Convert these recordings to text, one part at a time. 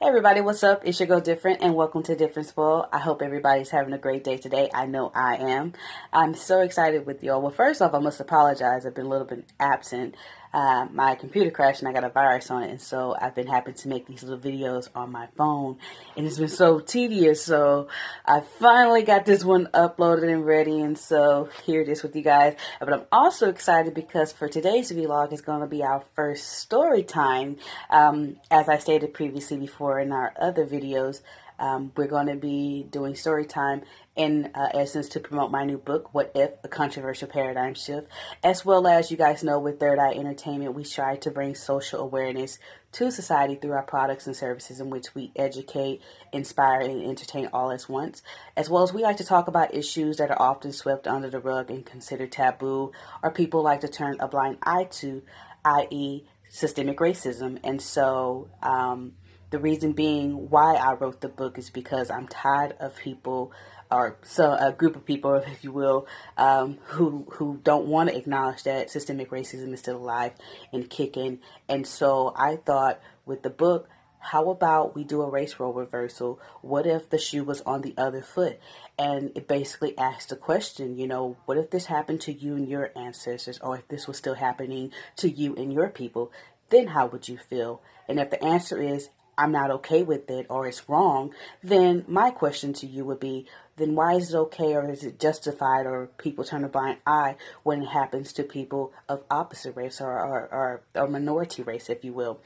Hey everybody, what's up? It's your girl Different and welcome to Difference World. I hope everybody's having a great day today. I know I am. I'm so excited with y'all. Well, first off, I must apologize. I've been a little bit absent uh, my computer crashed and I got a virus on it, and so I've been having to make these little videos on my phone, and it's been so tedious. So I finally got this one uploaded and ready, and so here it is with you guys. But I'm also excited because for today's vlog is going to be our first story time. Um, as I stated previously before in our other videos, um, we're going to be doing story time in uh, essence to promote my new book, What If? A Controversial Paradigm Shift. As well as you guys know, with Third Eye Entertainment, we try to bring social awareness to society through our products and services in which we educate, inspire, and entertain all at once. As well as we like to talk about issues that are often swept under the rug and considered taboo, or people like to turn a blind eye to, i.e., systemic racism. And so, um, the reason being why I wrote the book is because I'm tired of people or so a group of people, if you will, um, who who don't want to acknowledge that systemic racism is still alive and kicking. And so I thought with the book, how about we do a race role reversal? What if the shoe was on the other foot? And it basically asks the question, you know, what if this happened to you and your ancestors, or if this was still happening to you and your people? Then how would you feel? And if the answer is I'm not okay with it or it's wrong, then my question to you would be, then why is it okay or is it justified or people turn a blind eye when it happens to people of opposite race or, or, or, or minority race, if you will?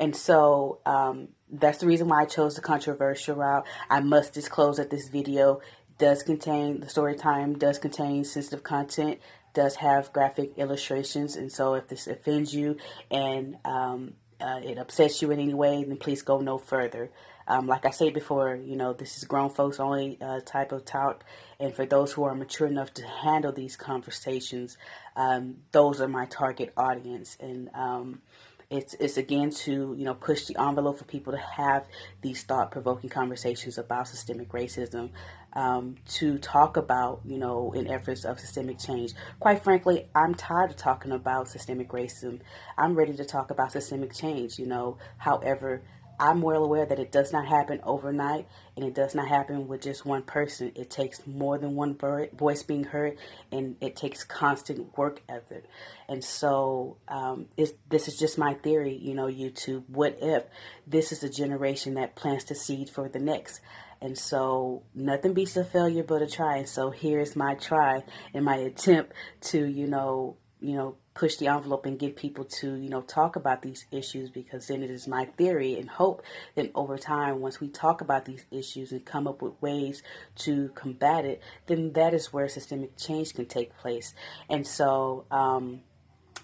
And so um, that's the reason why I chose the controversial route. I must disclose that this video does contain, the story time does contain sensitive content, does have graphic illustrations, and so if this offends you and um, uh, it upsets you in any way, then please go no further. Um, like I said before, you know, this is grown folks only uh, type of talk. And for those who are mature enough to handle these conversations, um, those are my target audience. And um, it's, it's again to, you know, push the envelope for people to have these thought provoking conversations about systemic racism. Um, to talk about, you know, in efforts of systemic change. Quite frankly, I'm tired of talking about systemic racism. I'm ready to talk about systemic change, you know. However, I'm well aware that it does not happen overnight and it does not happen with just one person. It takes more than one voice being heard and it takes constant work effort. And so um, this is just my theory, you know, YouTube. What if this is a generation that plants the seed for the next? And so nothing beats a failure but a try. And so here's my try and my attempt to, you know, you know, push the envelope and get people to, you know, talk about these issues because then it is my theory and hope that over time, once we talk about these issues and come up with ways to combat it, then that is where systemic change can take place. And so, um,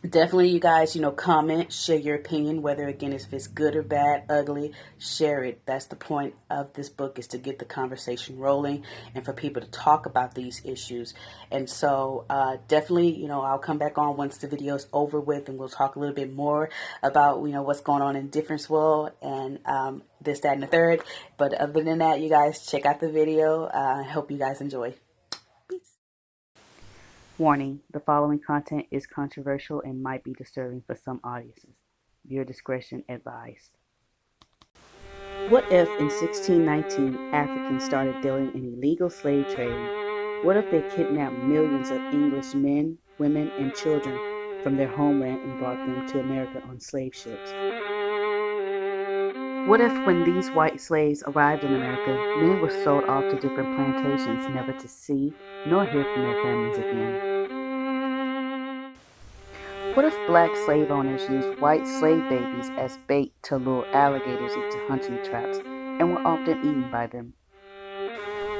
definitely you guys you know comment share your opinion whether again if it's good or bad ugly share it. That's the point of this book is to get the conversation rolling and for people to talk about these issues. And so uh, definitely you know i'll come back on once the video is over with and we'll talk a little bit more about you know what's going on in difference world and um, this that and the third. But other than that you guys check out the video. Uh, i hope you guys enjoy Warning, the following content is controversial and might be disturbing for some audiences. Viewer discretion advised. What if in 1619 Africans started dealing in illegal slave trade? What if they kidnapped millions of English men, women, and children from their homeland and brought them to America on slave ships? What if, when these white slaves arrived in America, many were sold off to different plantations, never to see nor hear from their families again? What if black slave owners used white slave babies as bait to lure alligators into hunting traps and were often eaten by them?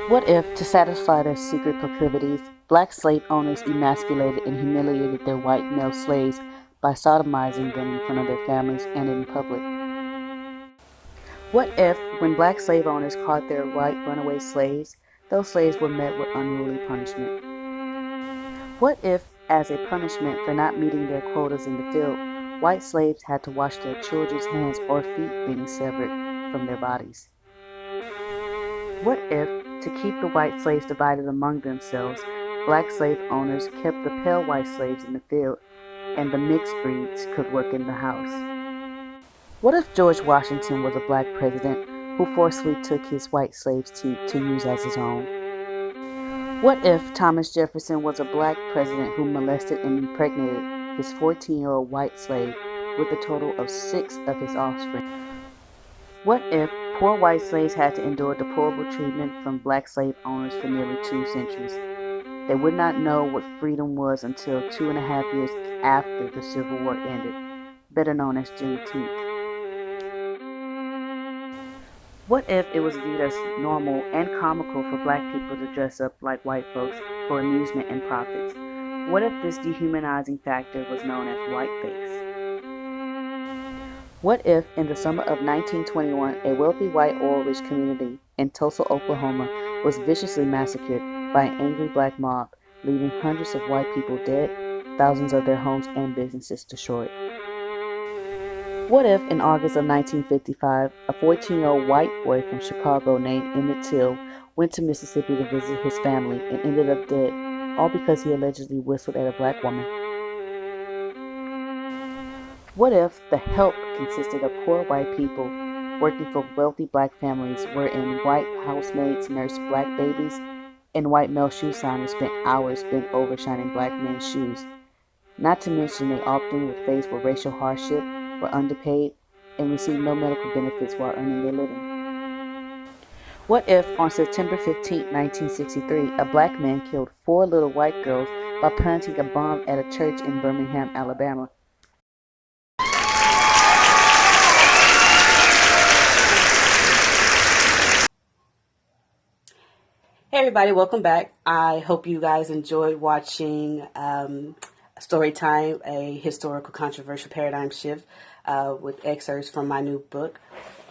What if, to satisfy their secret proclivities, black slave owners emasculated and humiliated their white male slaves by sodomizing them in front of their families and in public? What if, when black slave owners caught their white runaway slaves, those slaves were met with unruly punishment? What if, as a punishment for not meeting their quotas in the field, white slaves had to wash their children's hands or feet being severed from their bodies? What if, to keep the white slaves divided among themselves, black slave owners kept the pale white slaves in the field and the mixed breeds could work in the house? What if George Washington was a black president who forcefully took his white slaves to, to use as his own? What if Thomas Jefferson was a black president who molested and impregnated his 14 year old white slave with a total of six of his offspring? What if poor white slaves had to endure deplorable treatment from black slave owners for nearly two centuries? They would not know what freedom was until two and a half years after the Civil War ended, better known as Juneteenth. What if it was viewed as normal and comical for black people to dress up like white folks for amusement and profits? What if this dehumanizing factor was known as whiteface? What if, in the summer of 1921, a wealthy white oil rich community in Tulsa, Oklahoma, was viciously massacred by an angry black mob, leaving hundreds of white people dead, thousands of their homes and businesses destroyed? What if, in August of 1955, a 14 year old white boy from Chicago named Emmett Till went to Mississippi to visit his family and ended up dead, all because he allegedly whistled at a black woman? What if the help consisted of poor white people working for wealthy black families, wherein white housemaids nursed black babies and white male shoe signers spent hours bent over shining black men's shoes? Not to mention they often were faced with racial hardship were underpaid, and received no medical benefits while earning their living. What if, on September 15, 1963, a black man killed four little white girls by planting a bomb at a church in Birmingham, Alabama? Hey everybody, welcome back. I hope you guys enjoyed watching um, Storytime, a historical controversial paradigm shift uh, with excerpts from my new book,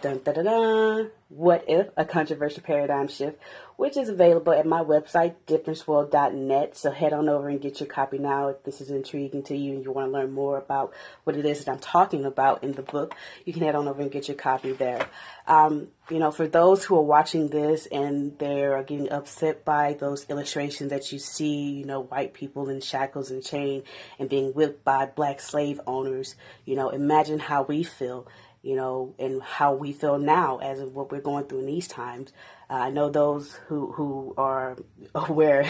dun, dun, dun, dun, What If? A Controversial Paradigm Shift, which is available at my website, differenceworld.net. So head on over and get your copy now if this is intriguing to you and you want to learn more about what it is that I'm talking about in the book. You can head on over and get your copy there. Um, you know, for those who are watching this and they're getting upset by those illustrations that you see, you know, white people in shackles and chain and being whipped by black slave owners, you know, imagine how we feel you know, and how we feel now as of what we're going through in these times. Uh, I know those who, who are aware,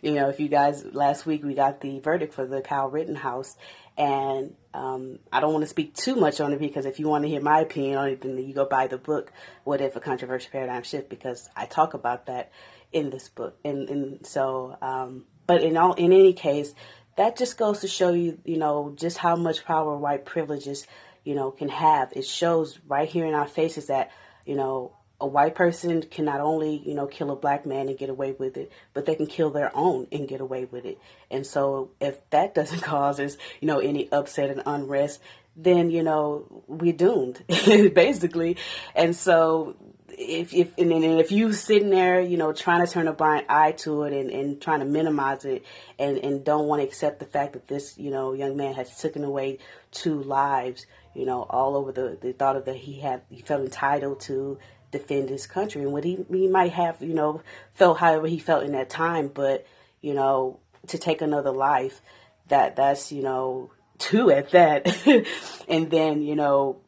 you know, if you guys, last week we got the verdict for the Kyle Rittenhouse, and um, I don't want to speak too much on it because if you want to hear my opinion on it, then you go buy the book, What If a Controversial Paradigm Shift, because I talk about that in this book. And, and so, um, but in all, in any case, that just goes to show you, you know, just how much power white privileges you know, can have. It shows right here in our faces that, you know, a white person can not only, you know, kill a black man and get away with it, but they can kill their own and get away with it. And so if that doesn't cause us, you know, any upset and unrest, then, you know, we're doomed, basically. And so if if and, and if you sitting there, you know, trying to turn a blind eye to it and, and trying to minimize it and, and don't want to accept the fact that this, you know, young man has taken away two lives, you know, all over the, the thought of that he had, he felt entitled to defend his country and what he, he might have, you know, felt however he felt in that time, but, you know, to take another life, that that's, you know, two at that. and then, you know,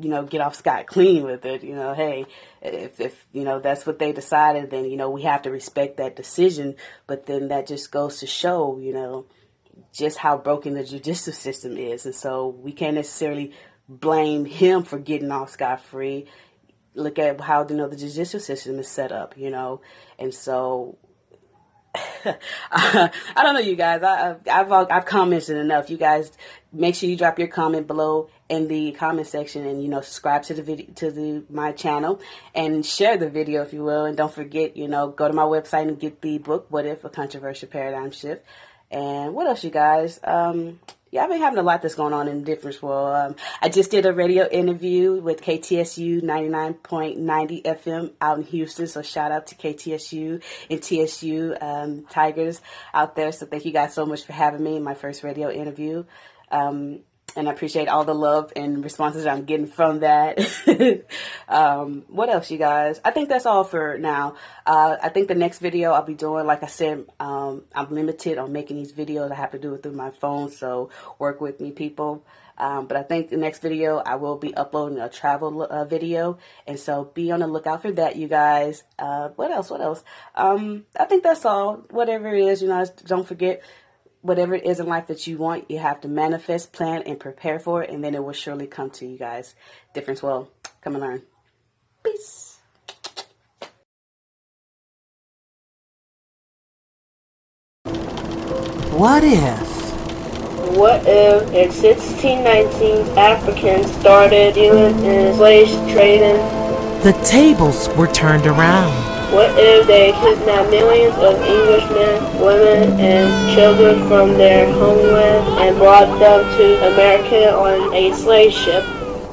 you know, get off scot clean with it. You know, hey, if, if, you know, that's what they decided, then, you know, we have to respect that decision. But then that just goes to show, you know, just how broken the judicial system is. And so we can't necessarily blame him for getting off scot free. Look at how, you know, the judicial system is set up, you know. And so I don't know, you guys. I, have I've commented enough. You guys, make sure you drop your comment below in the comment section, and you know, subscribe to the video to the my channel, and share the video if you will. And don't forget, you know, go to my website and get the book. What if a controversial paradigm shift? And what else, you guys? Um, yeah, I've been having a lot that's going on in the difference world. Um, I just did a radio interview with KTSU 99.90 FM out in Houston. So shout out to KTSU and TSU um, Tigers out there. So thank you guys so much for having me in my first radio interview. Um, and I appreciate all the love and responses I'm getting from that. um, what else, you guys? I think that's all for now. Uh, I think the next video I'll be doing, like I said, um, I'm limited on making these videos. I have to do it through my phone, so work with me, people. Um, but I think the next video I will be uploading a travel uh, video, and so be on the lookout for that, you guys. Uh, what else? What else? Um, I think that's all. Whatever it is, you know, don't forget whatever it is in life that you want, you have to manifest, plan, and prepare for it, and then it will surely come to you guys. Difference will come and learn. Peace. What if? What if in 1619 Africans started dealing in slave trading? The tables were turned around. What if they kidnapped millions of Englishmen, women, and children from their homeland and brought them to America on a slave ship?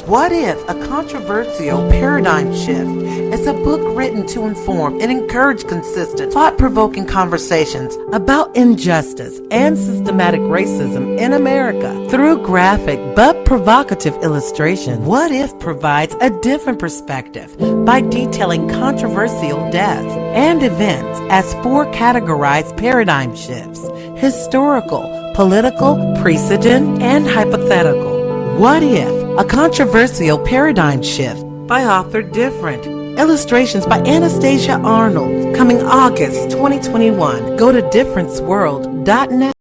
What if a controversial paradigm shift is a book written to inform and encourage consistent, thought provoking conversations about injustice and systematic racism in America through graphic but provocative illustration? What if provides a different perspective by detailing controversial deaths and events as four categorized paradigm shifts historical, political, precedent, and hypothetical? What if? A controversial paradigm shift by author Different. Illustrations by Anastasia Arnold. Coming August 2021. Go to differenceworld.net.